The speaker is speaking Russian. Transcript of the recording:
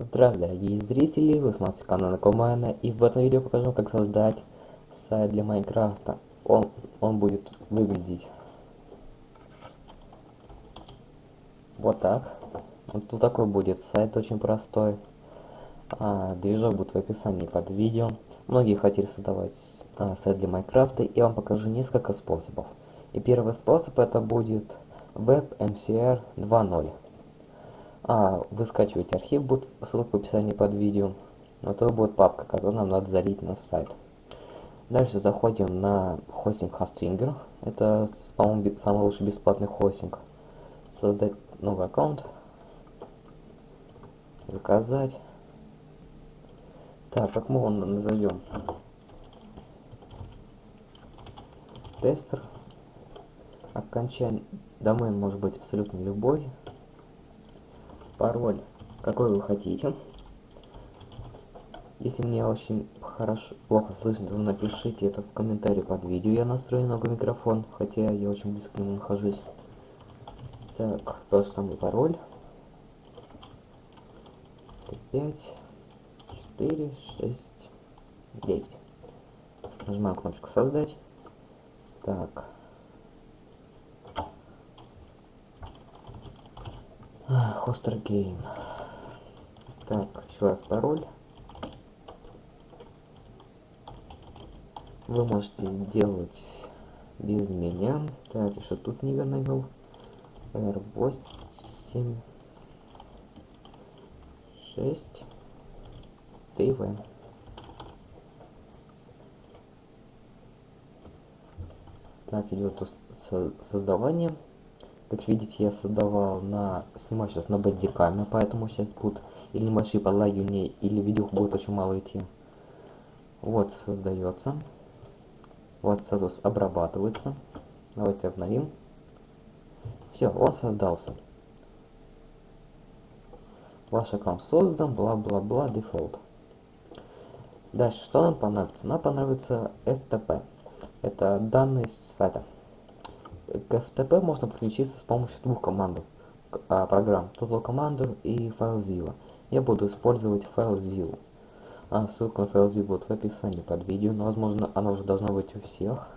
Здравствуйте, дорогие зрители, вы смотрите канал Накомана, и в этом видео покажу, как создать сайт для Майнкрафта. Он, он будет выглядеть вот так. Вот тут такой будет сайт очень простой. А, движок будет в описании под видео. Многие хотели создавать а, сайт для Майнкрафта, и я вам покажу несколько способов. И первый способ это будет WebMCR 2.0 а, вы скачиваете архив, будет ссылка в описании под видео. Вот это будет папка, которую нам надо залить на сайт. Дальше заходим на хостинг Hostinger. Это, по-моему, самый лучший бесплатный хостинг. Создать новый аккаунт. Заказать. Так, как мы его назовем? Тестер. Окончание. Домен может быть абсолютно любой пароль какой вы хотите. Если мне очень хорошо, плохо слышно, то напишите это в комментарии под видео. Я настрою немного микрофон, хотя я очень близко к нему нахожусь. Так, тот же самый пароль. 5, 4, 6, 9. Нажимаем кнопочку создать. Так. Хостер Гейм. Так, еще раз пароль. Вы можете делать без меня. Так, еще тут неверно вел. R8 6 ТВ. Так, идет создавание. Как видите, я создавал на... Снимаю сейчас на бандикаме, поэтому сейчас будут или небольшие подлагивания, или видео будет очень мало идти. Вот, создается. Вот статус обрабатывается. Давайте обновим. Все, он создался. Ваш аккаунт создан, бла-бла-бла, дефолт. Дальше, что нам понадобится? Нам понадобится FTP. Это данные сайта. К FTP можно подключиться с помощью двух команд, а, программ Total Commander и FileZilla. Я буду использовать FileZilla. А, ссылка на FileZilla будет в описании под видео, но возможно она уже должна быть у всех.